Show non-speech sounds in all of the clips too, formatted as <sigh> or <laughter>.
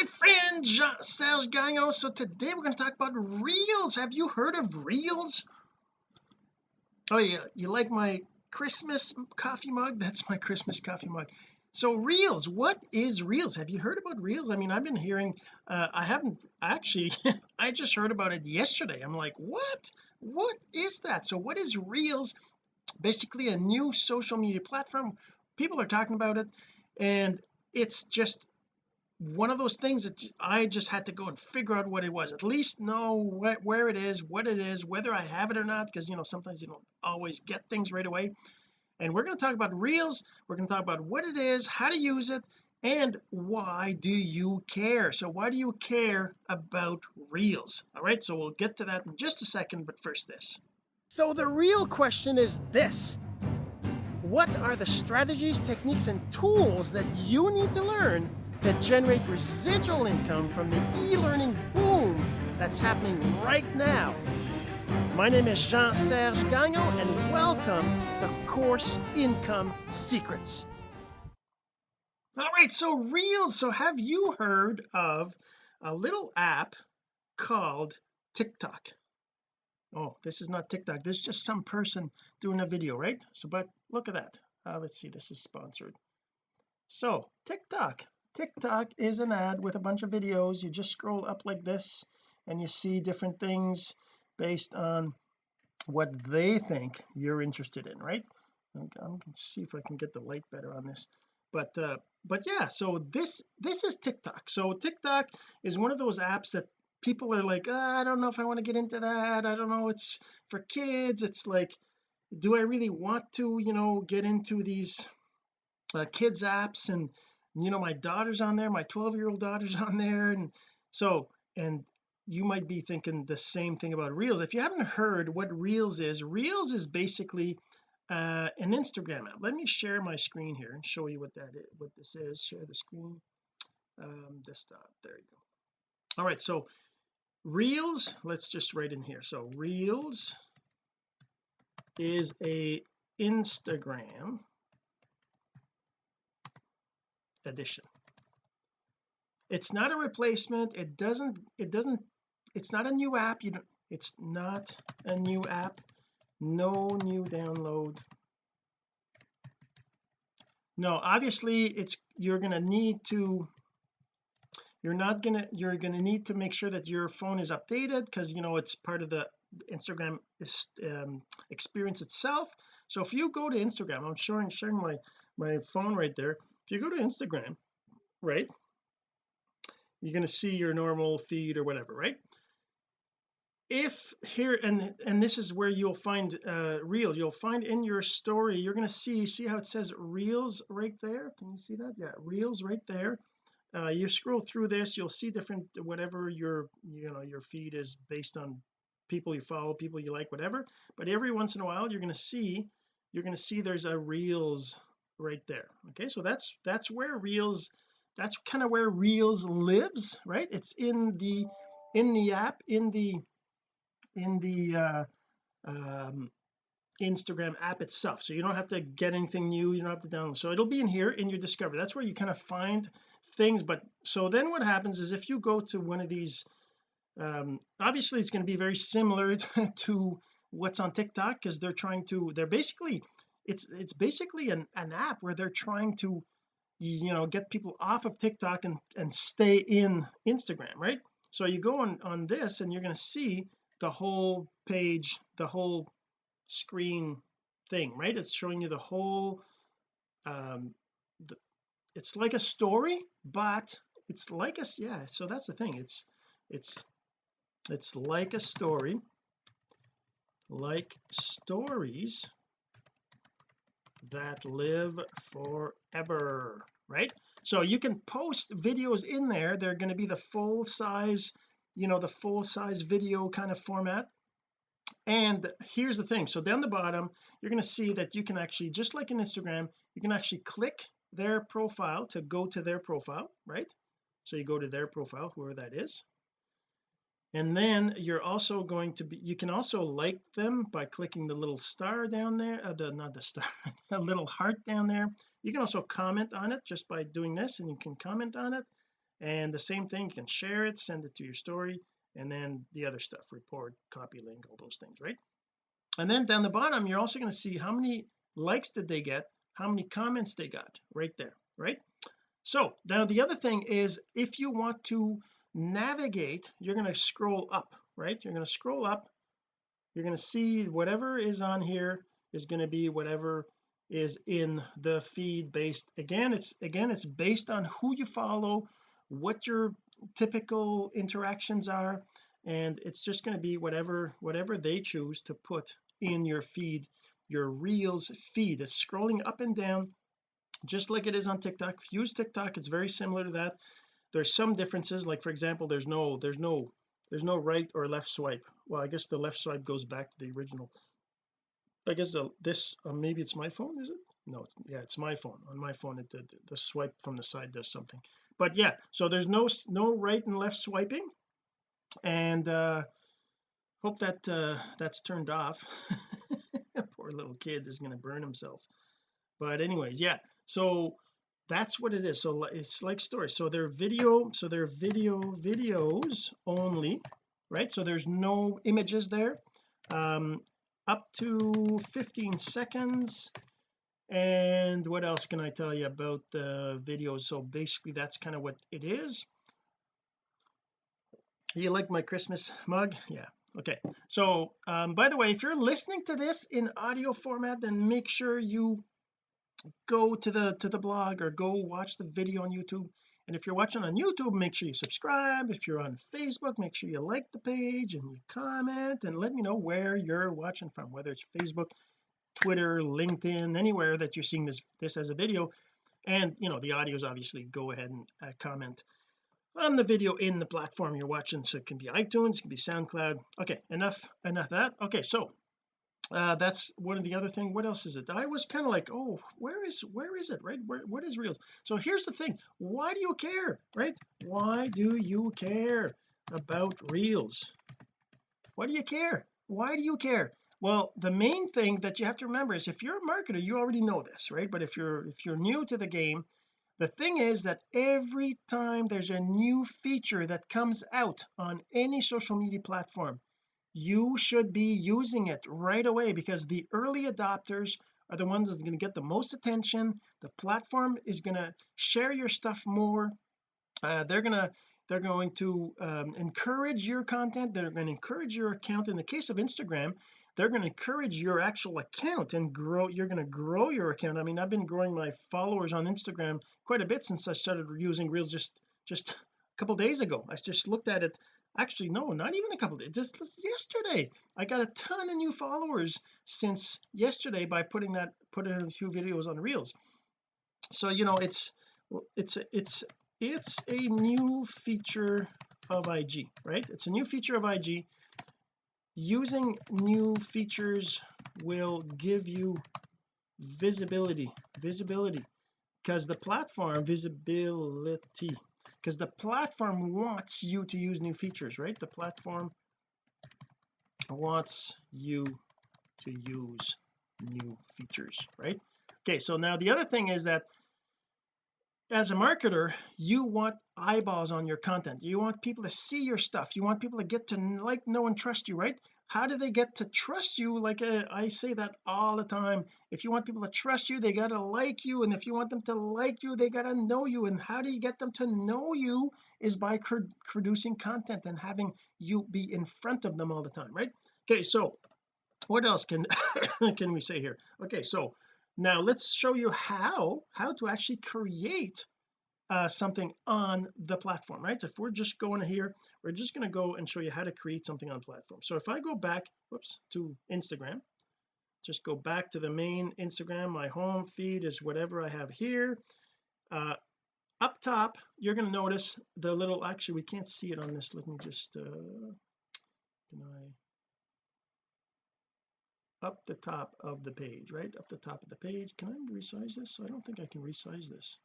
my friend Jean Serge Gagnon. So today we're going to talk about reels. Have you heard of reels? Oh yeah you like my Christmas coffee mug? <laughs> That's my Christmas coffee mug. So reels what is reels? Have you heard about reels? I mean I've been hearing uh, I haven't actually <laughs> I just heard about it yesterday. I'm like what? What is that? So what is reels? Basically a new social media platform. People are talking about it and it's just one of those things that I just had to go and figure out what it was. At least know wh where it is what it is whether I have it or not because you know sometimes you don't always get things right away. And we're going to talk about reels we're going to talk about what it is how to use it and why do you care? So why do you care about reels? All right so we'll get to that in just a second but first this. So the real question is this. What are the strategies techniques and tools that you need to learn to generate residual income from the e-learning boom that's happening right now. My name is Jean-Serge Gagnon and welcome to Course Income Secrets. All right, so Reels. So have you heard of a little app called TikTok? Oh, this is not TikTok. This is just some person doing a video, right? So, but look at that. Uh, let's see, this is sponsored. So TikTok TikTok is an ad with a bunch of videos. You just scroll up like this and you see different things based on what they think you're interested in right? I'm to see if I can get the light better on this. But uh but yeah so this this is TikTok. So TikTok is one of those apps that people are like oh, I don't know if I want to get into that. I don't know. It's for kids. It's like do I really want to you know get into these uh, kids apps and you know my daughter's on there my 12 year old daughter's <laughs> on there and so and you might be thinking the same thing about reels. If you haven't heard what reels is reels is basically uh, an Instagram app. Let me share my screen here and show you what that is what this is. Share the screen. Um desktop. There you go. All right so reels let's just write in here. So reels is a Instagram edition it's not a replacement. It doesn't it doesn't it's not a new app. You don't it's not a new app. No new download. No obviously it's you're going to need to you're not gonna you're gonna need to make sure that your phone is updated because you know it's part of the Instagram um, experience itself. So if you go to Instagram I'm showing sharing my my phone right there if you go to Instagram right you're going to see your normal feed or whatever right? If here and and this is where you'll find uh you'll find in your story you're going to see see how it says reels right there? Can you see that? Yeah reels right there. Uh you scroll through this you'll see different whatever your you know your feed is based on people you follow people you like whatever. But every once in a while you're going to see you're going to see there's a reels right there. Okay so that's that's where reels that's kind of where reels lives right? It's in the in the app in the in the uh um Instagram app itself. So you don't have to get anything new you don't have to download. So it'll be in here in your discovery that's where you kind of find things but so then what happens is if you go to one of these um obviously it's going to be very similar <laughs> to what's on TikTok because they're trying to they're basically it's it's basically an, an app where they're trying to you know get people off of TikTok and and stay in Instagram right? So you go on on this and you're going to see the whole page the whole screen thing right? It's showing you the whole um the, it's like a story but it's like a yeah so that's the thing. It's it's it's like a story like stories that live forever right? So you can post videos in there. They're going to be the full size you know the full size video kind of format. And here's the thing. So down the bottom you're going to see that you can actually just like in Instagram you can actually click their profile to go to their profile right? So you go to their profile whoever that is and then you're also going to be you can also like them by clicking the little star down there uh, the not the star <laughs> a little heart down there. You can also comment on it just by doing this and you can comment on it. And the same thing you can share it send it to your story and then the other stuff report copy link all those things right? And then down the bottom you're also going to see how many likes did they get how many comments they got right there right? So now the other thing is if you want to navigate you're going to scroll up right? You're going to scroll up. You're going to see whatever is on here is going to be whatever is in the feed based again it's again it's based on who you follow what your typical interactions are and it's just going to be whatever whatever they choose to put in your feed your reels feed. It's scrolling up and down just like it is on TikTok. If you use TikTok it's very similar to that there's some differences like for example there's no there's no there's no right or left swipe. Well I guess the left swipe goes back to the original. I guess the, this uh, maybe it's my phone is it? No it's, yeah it's my phone. On my phone it did the swipe from the side does something. But yeah so there's no no right and left swiping. And uh hope that uh that's turned off. <laughs> Poor little kid is going to burn himself. But anyways yeah so that's what it is. So it's like stories. So they're video so they're video videos only right? So there's no images there. Um up to 15 seconds. And what else can I tell you about the videos? So basically that's kind of what it is. You like my Christmas mug? Yeah. Okay. So um by the way if you're listening to this in audio format then make sure you go to the to the blog or go watch the video on YouTube. And if you're watching on YouTube make sure you subscribe. If you're on Facebook make sure you like the page and you comment and let me know where you're watching from whether it's Facebook Twitter LinkedIn anywhere that you're seeing this this as a video. And you know the audios obviously go ahead and uh, comment on the video in the platform you're watching. So it can be iTunes it can be SoundCloud. Okay enough enough that. Okay so uh that's one of the other thing what else is it? I was kind of like oh where is where is it? Right? Where what is reels? So here's the thing why do you care? Right? Why do you care about reels? Why do you care? Why do you care? Well the main thing that you have to remember is if you're a marketer you already know this right? But if you're if you're new to the game the thing is that every time there's a new feature that comes out on any social media platform you should be using it right away because the early adopters are the ones that's going to get the most attention. The platform is going to share your stuff more. Uh, they're going to they're going to um, encourage your content. They're going to encourage your account. In the case of Instagram they're going to encourage your actual account and grow you're going to grow your account. I mean I've been growing my followers on Instagram quite a bit since I started using reels just just a couple days ago. I just looked at it actually no not even a couple days just yesterday. I got a ton of new followers since yesterday by putting that putting a few videos on reels. So you know it's it's it's it's a new feature of IG right? It's a new feature of IG using new features will give you visibility visibility because the platform visibility because the platform wants you to use new features right? The platform wants you to use new features right? Okay so now the other thing is that as a marketer you want eyeballs on your content. You want people to see your stuff. You want people to get to like know and trust you right? How do they get to trust you? Like uh, I say that all the time. If you want people to trust you they got to like you and if you want them to like you they got to know you. And how do you get them to know you is by producing content and having you be in front of them all the time right? Okay so what else can <coughs> can we say here? Okay so now let's show you how how to actually create uh, something on the platform right? If we're just going here we're just going to go and show you how to create something on platform. So if I go back whoops to Instagram just go back to the main Instagram my home feed is whatever I have here. Uh, up top you're going to notice the little actually we can't see it on this. Let me just uh can I up the top of the page right? Up the top of the page. Can I resize this? I don't think I can resize this.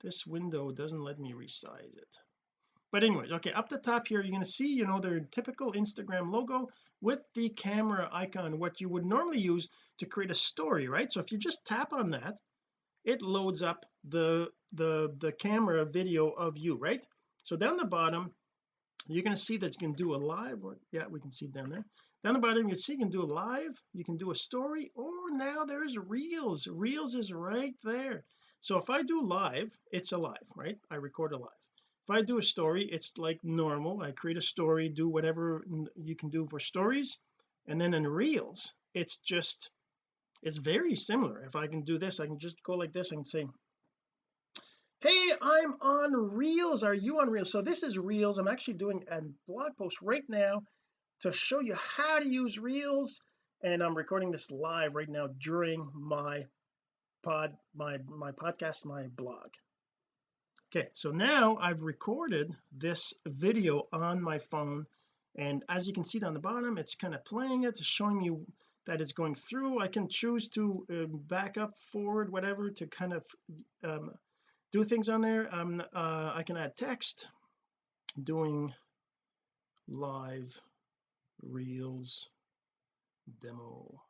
This window doesn't let me resize it. But anyways okay up the top here you're going to see you know their typical Instagram logo with the camera icon what you would normally use to create a story right? So if you just tap on that it loads up the the the camera video of you right? So down the bottom you're going to see that you can do a live or yeah we can see down there. Down the bottom you can see you can do a live you can do a story or now there's reels. Reels is right there. So if I do live it's alive right? I record a live. If I do a story it's like normal. I create a story do whatever you can do for stories. And then in reels it's just it's very similar. If I can do this I can just go like this I can say hey I'm on reels. Are you on reels? So this is reels. I'm actually doing a blog post right now to show you how to use reels and I'm recording this live right now during my pod my my podcast my blog. Okay so now I've recorded this video on my phone and as you can see down the bottom it's kind of playing it showing you that it's going through. I can choose to uh, back up forward whatever to kind of um, do things on there. Um uh, I can add text doing live reels demo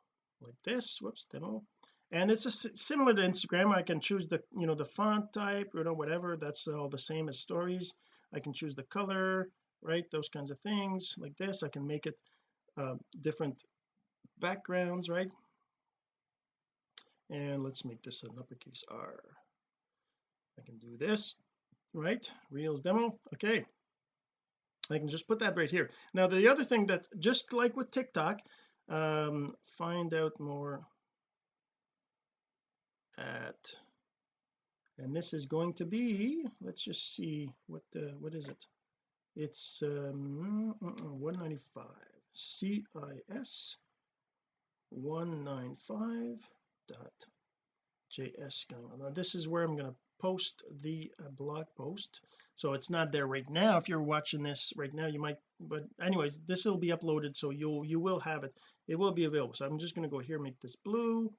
like this whoops demo. And it's a, similar to Instagram. I can choose the you know the font type you know whatever. That's all the same as stories. I can choose the color right those kinds of things. Like this I can make it uh, different backgrounds right? And let's make this an uppercase R I can do this right? Reels demo okay. I can just put that right here. Now the other thing that just like with TikTok um find out more at and this is going to be let's just see what uh, what is it? It's um 195 CIS 195 dot js now this is where I'm going to post the uh, blog post. So it's not there right now. If you're watching this right now you might but anyways this will be uploaded so you'll you will have it. It will be available. So I'm just going to go here make this blue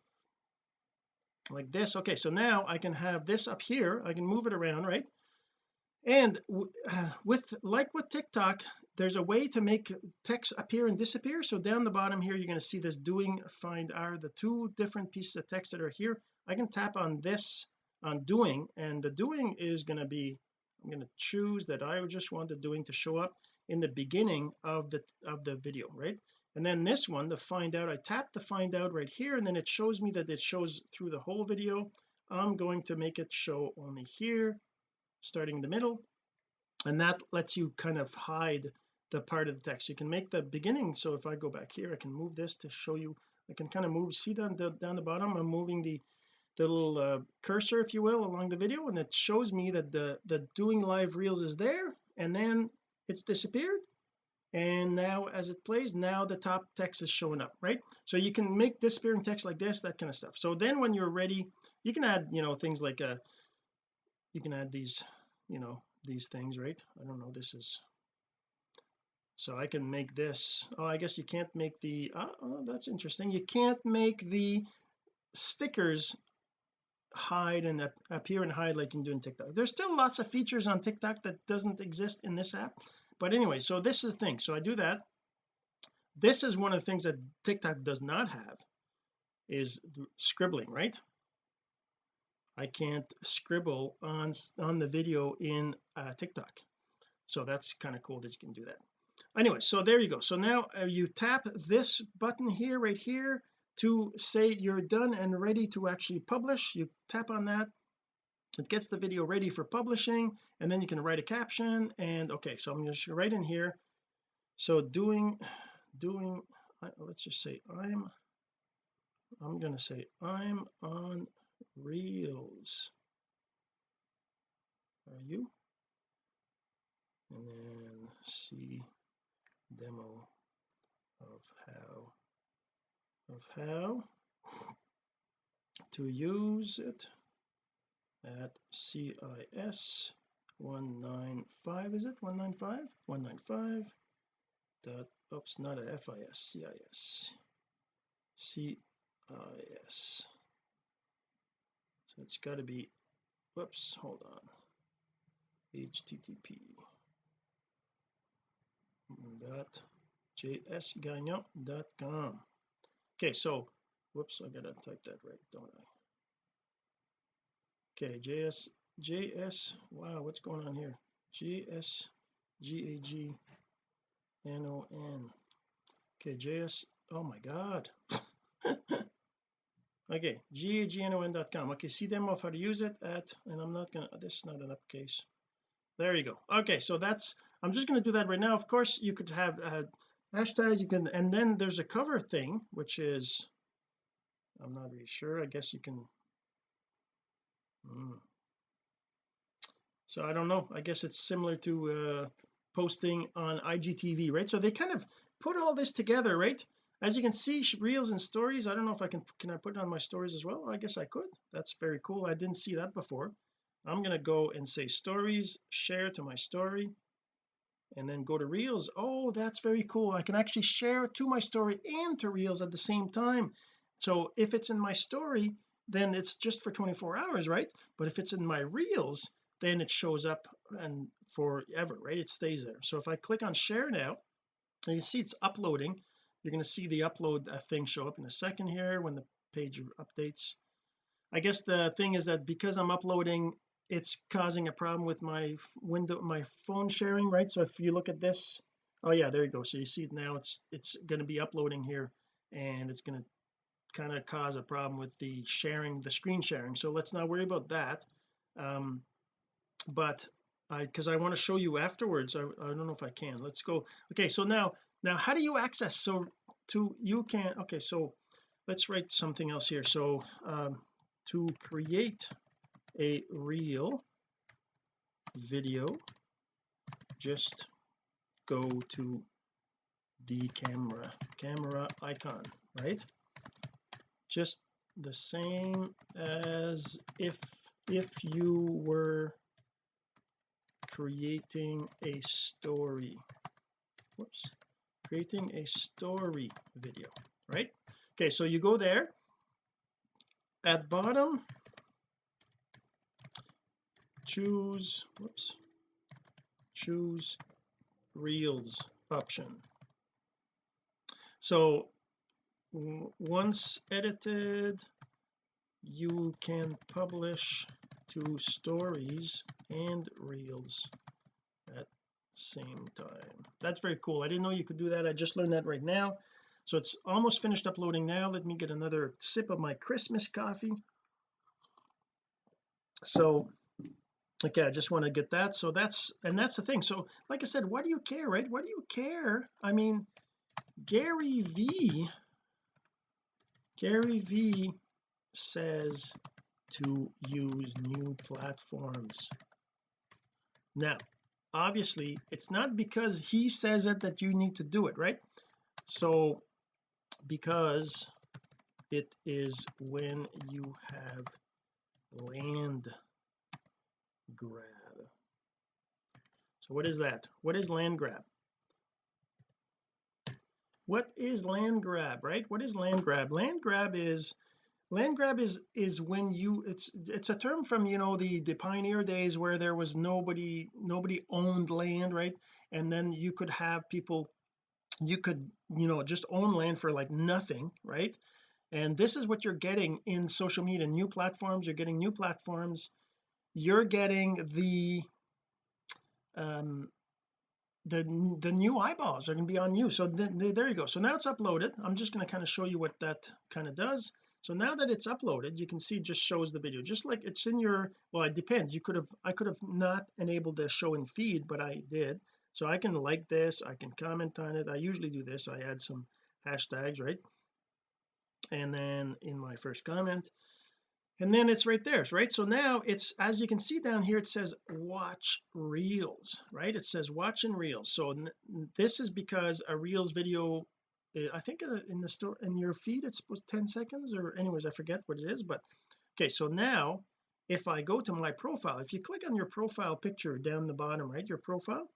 like this. Okay so now I can have this up here. I can move it around right? And uh, <sighs> with like with TikTok there's a way to make text appear and disappear. So down the bottom here you're going to see this doing find are the two different pieces of text that are here. I can tap on this on doing and the doing is going to be I'm going to choose that I just want the doing to show up in the beginning of the of the video right? And then this one the find out I tap the find out right here and then it shows me that it shows through the whole video. I'm going to make it show only here starting in the middle and that lets you kind of hide the part of the text. You can make the beginning so if I go back here I can move this to show you I can kind of move see down the down the bottom I'm moving the the little uh, cursor if you will along the video and it shows me that the the doing live reels is there and then it's disappeared. And now as it plays now the top text is showing up right? So you can make disappearing text like this that kind of stuff. So then when you're ready you can add you know things like uh, you can add these you know these things right? I don't know this is so I can make this. Oh I guess you can't make the uh, oh that's interesting. You can't make the stickers hide and appear and hide like you can do in TikTok. There's still lots of features on TikTok that doesn't exist in this app but anyway so this is the thing. So I do that. This is one of the things that TikTok does not have is scribbling right? I can't scribble on on the video in uh, TikTok. So that's kind of cool that you can do that. Anyway so there you go. So now uh, you tap this button here right here to say you're done and ready to actually publish. You tap on that. It gets the video ready for publishing and then you can write a caption and okay so I'm just right in here. So doing doing let's just say I'm I'm to say I'm on reels. Are you? And then see demo of how of how to use it at CIS 195 is it? 195 195 dot oops not a FIS CIS CIS so it's got to be whoops hold on. Http dot jsgagnon.com okay so whoops I gotta type that right don't I? Okay js js wow what's going on here? G S G A G N O N. Okay JS oh my god. <laughs> Okay gagnon.com okay see them of how to use it at and I'm not gonna this is not an uppercase. There you go. Okay so that's I'm just going to do that right now. Of course you could have uh, hashtags you can and then there's a cover thing which is I'm not really sure I guess you can hmm. so I don't know I guess it's similar to uh posting on IGTV right? So they kind of put all this together right? As you can see reels and stories I don't know if I can can I put it on my stories as well? I guess I could that's very cool I didn't see that before. I'm going to go and say stories share to my story and then go to reels. Oh that's very cool. I can actually share to my story and to reels at the same time. So if it's in my story then it's just for 24 hours right? But if it's in my reels then it shows up and forever right? It stays there. So if I click on share now and you see it's uploading you're going to see the upload uh, thing show up in a second here when the page updates. I guess the thing is that because I'm uploading it's causing a problem with my window my phone sharing right? So if you look at this oh yeah there you go. So you see now it's it's going to be uploading here and it's going to kind of cause a problem with the sharing the screen sharing. So let's not worry about that. Um but I because I want to show you afterwards. I, I don't know if I can. Let's go. Okay so now now how do you access? So to you can okay so let's write something else here. So um to create a real video. Just go to the camera camera icon right? Just the same as if if you were creating a story. Whoops. Creating a story video right? Okay so you go there. At bottom choose whoops choose reels option. So once edited you can publish to stories and reels at same time. That's very cool. I didn't know you could do that. I just learned that right now. So it's almost finished uploading now. Let me get another sip of my Christmas coffee. So okay I just want to get that. So that's and that's the thing. So like I said why do you care right? Why do you care? I mean Gary V Gary V says to use new platforms. Now obviously it's not because he says it that you need to do it right? So because it is when you have land grab. So what is that? What is land grab? What is land grab right? What is land grab? Land grab is land grab is is when you it's it's a term from you know the the pioneer days where there was nobody nobody owned land right? And then you could have people you could you know just own land for like nothing right? And this is what you're getting in social media new platforms. You're getting new platforms you're getting the um the the new eyeballs are going to be on you. So then there you go. So now it's uploaded. I'm just going to kind of show you what that kind of does. So now that it's uploaded you can see it just shows the video. Just like it's in your well it depends. You could have I could have not enabled the show in feed but I did. So I can like this. I can comment on it. I usually do this. I add some hashtags right? And then in my first comment and then it's right there right? So now it's as you can see down here it says watch reels right? It says watch in reels. So this is because a reels video eh, I think in the store in your feed it's 10 seconds or anyways I forget what it is but okay so now if I go to my profile if you click on your profile picture down the bottom right your profile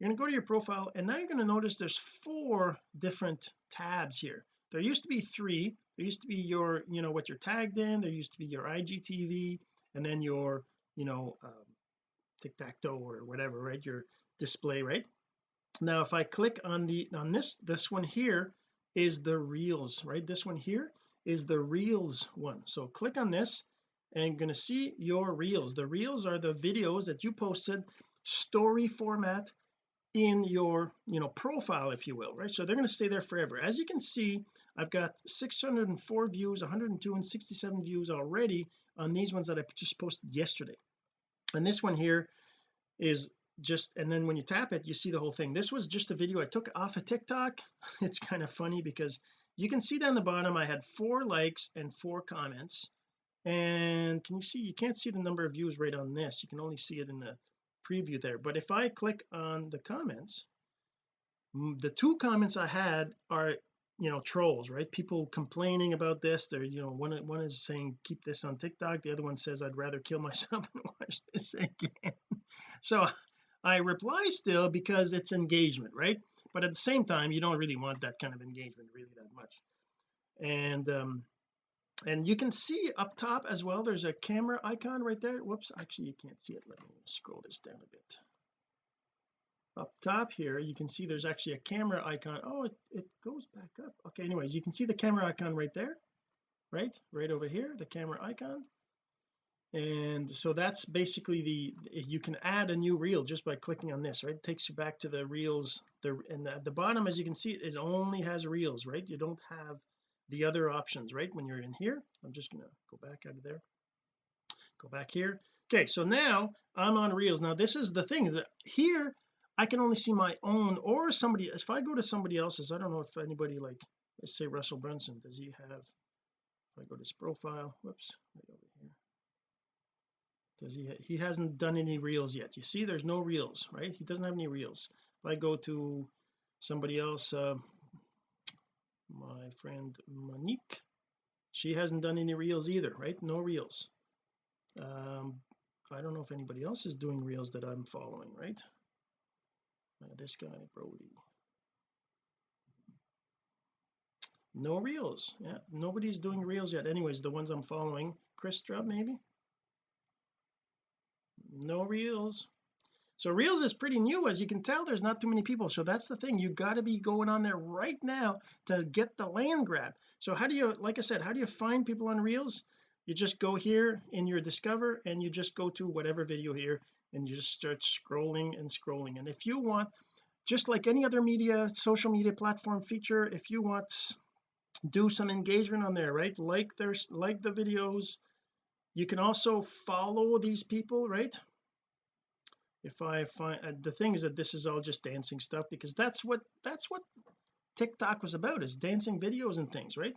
you're going to go to your profile and now you're going to notice there's four different tabs here. There used to be three there used to be your you know what you're tagged in there used to be your IGTV and then your you know um, tic-tac-toe or whatever right? Your display right? Now if I click on the on this this one here is the reels right? This one here is the reels one. So click on this and you're going to see your reels. The reels are the videos that you posted story format in your you know profile if you will right? So they're going to stay there forever. As you can see I've got 604 views 102 and 67 views already on these ones that I just posted yesterday. And this one here is just and then when you tap it you see the whole thing. This was just a video I took off of TikTok. <laughs> It's kind of funny because you can see down the bottom I had four likes and four comments. And can you see you can't see the number of views right on this. You can only see it in the preview there. But if I click on the comments the two comments I had are you know trolls right? People complaining about this. They're you know one one is saying keep this on TikTok. The other one says I'd rather kill <laughs> myself than watch this again. <laughs> So I reply still because it's engagement right? But at the same time you don't really want that kind of engagement really that much. And um and you can see up top as well there's a camera icon right there. Whoops actually you can't see it. Let me scroll this down a bit. Up top here you can see there's actually a camera icon. Oh it, it goes back up. Okay anyways you can see the camera icon right there right? Right over here the camera icon. And so that's basically the you can add a new reel just by clicking on this right? It takes you back to the reels. The and at the bottom as you can see it only has reels right? You don't have the other options right? When you're in here I'm just to go back out of there. Go back here. Okay so now I'm on reels. Now this is the thing that here I can only see my own or somebody if I go to somebody else's I don't know if anybody like let's say Russell Brunson does he have if I go to his profile whoops right over here. Does he he hasn't done any reels yet. You see there's no reels right? He doesn't have any reels. If I go to somebody else uh, my friend Monique. She hasn't done any reels either right? No reels. Um I don't know if anybody else is doing reels that I'm following right? Uh, this guy Brody. No reels. Yeah nobody's doing reels yet. Anyways the ones I'm following Chris Drub maybe? No reels so reels is pretty new as you can tell there's not too many people. So that's the thing you got to be going on there right now to get the land grab. So how do you like I said how do you find people on reels? You just go here in your discover and you just go to whatever video here and you just start scrolling and scrolling. And if you want just like any other media social media platform feature if you want do some engagement on there right? Like there's like the videos. You can also follow these people right if I find uh, the thing is that this is all just dancing stuff because that's what that's what TikTok was about is dancing videos and things right?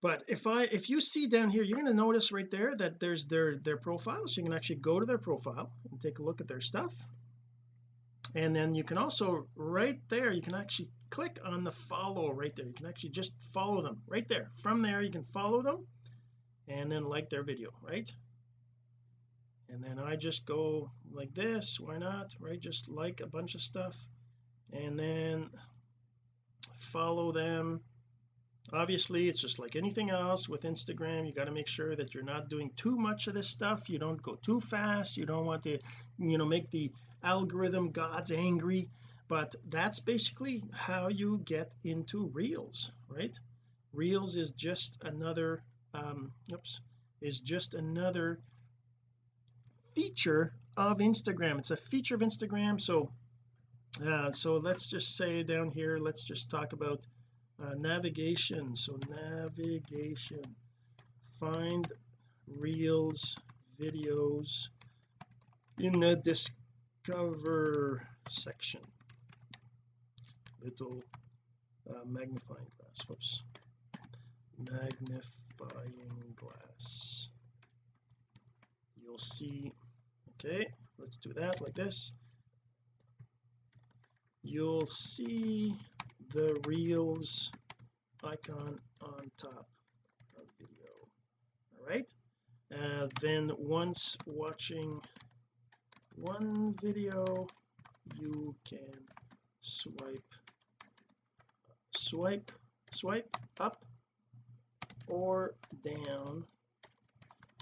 But if I if you see down here you're going to notice right there that there's their their profile so you can actually go to their profile and take a look at their stuff. And then you can also right there you can actually click on the follow right there. You can actually just follow them right there. From there you can follow them and then like their video right and then I just go like this why not right? Just like a bunch of stuff and then follow them. Obviously it's just like anything else with Instagram you got to make sure that you're not doing too much of this stuff. You don't go too fast. You don't want to you know make the algorithm gods angry. But that's basically how you get into reels right? Reels is just another um oops is just another feature of Instagram. It's a feature of Instagram so uh, so let's just say down here let's just talk about uh, navigation. So navigation find reels videos in the discover section. Little uh, magnifying glass. Whoops. Magnifying glass. You'll see okay let's do that like this. You'll see the reels icon on top of video. All right. Uh, then once watching one video you can swipe swipe swipe up or down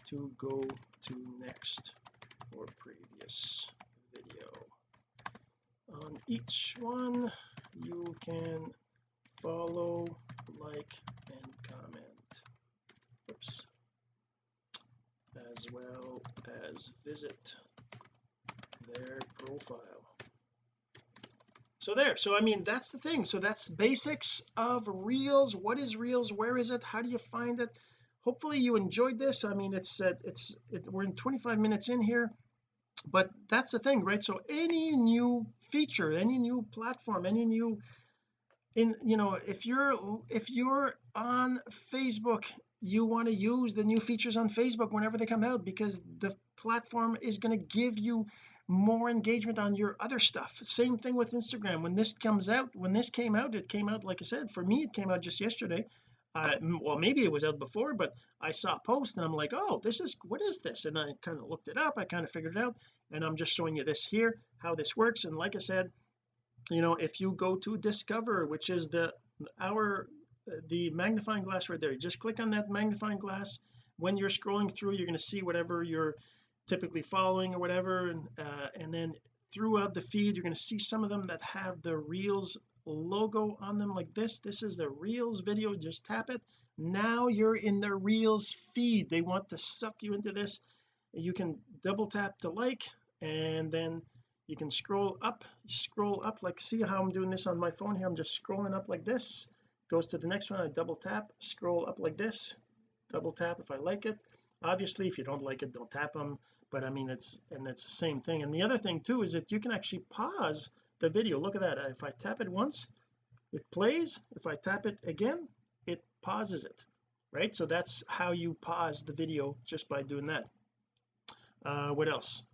to go to next or previous video. On each one you can follow like and comment. Oops. As well as visit their profile. So there so I mean that's the thing. So that's basics of reels. What is reels? Where is it? How do you find it hopefully you enjoyed this. I mean it's uh, it's it, we're in 25 minutes in here but that's the thing right? So any new feature any new platform any new in you know if you're if you're on Facebook you want to use the new features on Facebook whenever they come out because the platform is going to give you more engagement on your other stuff. Same thing with Instagram. When this comes out when this came out it came out like I said for me it came out just yesterday uh, well maybe it was out before but I saw a post and I'm like oh this is what is this? And I kind of looked it up I kind of figured it out and I'm just showing you this here how this works and like I said you know if you go to discover which is the our the magnifying glass right there you just click on that magnifying glass when you're scrolling through you're going to see whatever you're typically following or whatever and uh, and then throughout the feed you're going to see some of them that have the reels logo on them like this. This is the reels video. Just tap it. Now you're in the reels feed. They want to suck you into this. You can double tap to like and then you can scroll up scroll up. Like see how I'm doing this on my phone here? I'm just scrolling up like this. Goes to the next one. I double tap scroll up like this. Double tap if I like it. Obviously if you don't like it don't tap them but I mean it's and it's the same thing. And the other thing too is that you can actually pause the video. Look at that. If I tap it once it plays. If I tap it again it pauses it right? So that's how you pause the video just by doing that. Uh what else?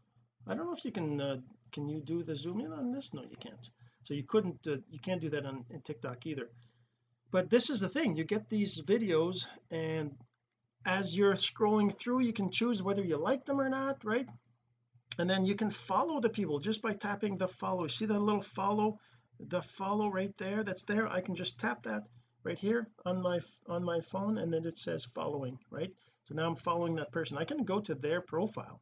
I don't know if you can uh, can you do the zoom in on this? No you can't. So you couldn't uh, you can't do that on TikTok either. But this is the thing. You get these videos and as you're scrolling through you can choose whether you like them or not right and then you can follow the people just by tapping the follow. See the little follow? The follow right there that's there. I can just tap that right here on my on my phone and then it says following right? So now I'm following that person. I can go to their profile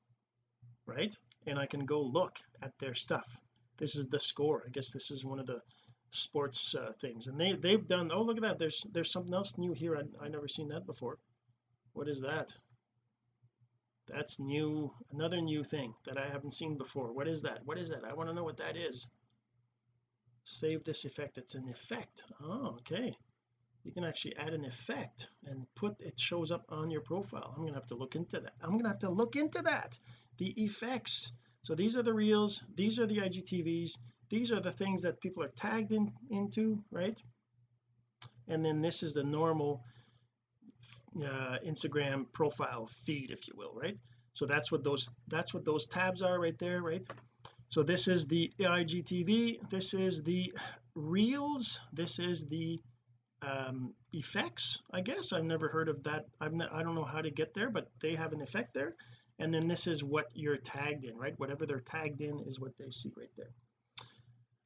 right? And I can go look at their stuff. This is the score. I guess this is one of the sports uh, things. And they they've done oh look at that. There's there's something else new here. I, I never seen that before. What is that that's new another new thing that I haven't seen before. What is that? What is that? I want to know what that is. Save this effect. It's an effect. Oh okay. You can actually add an effect and put it shows up on your profile. I'm gonna have to look into that. I'm gonna have to look into that. The effects. So these are the reels. These are the IGTVs these are the things that people are tagged in into right? And then this is the normal uh, Instagram profile feed if you will right? So that's what those that's what those tabs are right there right? So this is the IGTV this is the reels this is the um effects I guess. I've never heard of that. I've not, I don't know how to get there but they have an effect there. And then this is what you're tagged in right? Whatever they're tagged in is what they see right there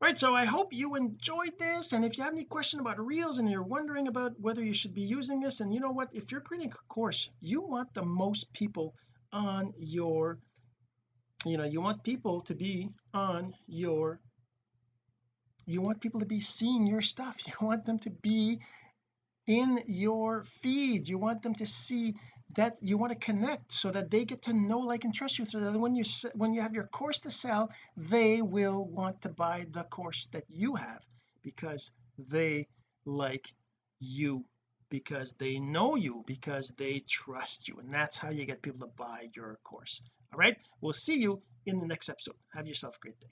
right so I hope you enjoyed this and if you have any question about reels and you're wondering about whether you should be using this and you know what if you're creating a course you want the most people on your you know you want people to be on your you want people to be seeing your stuff. <laughs> You want them to be in your feed. You want them to see that you want to connect so that they get to know like and trust you so that when you when you have your course to sell they will want to buy the course that you have because they like you because they know you because they trust you and that's how you get people to buy your course. All right? We'll see you in the next episode. Have yourself a great day.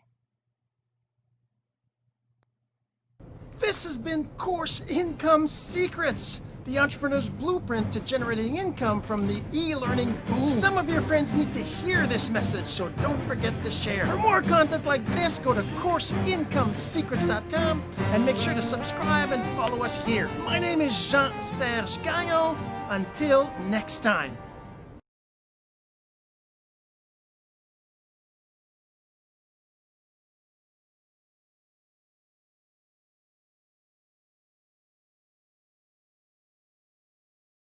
This has been course income secrets the entrepreneur's blueprint to generating income from the e-learning boom. Some of your friends need to hear this message, so don't forget to share. For more content like this, go to CourseIncomeSecrets.com and make sure to subscribe and follow us here. My name is Jean-Serge Gagnon. Until next time.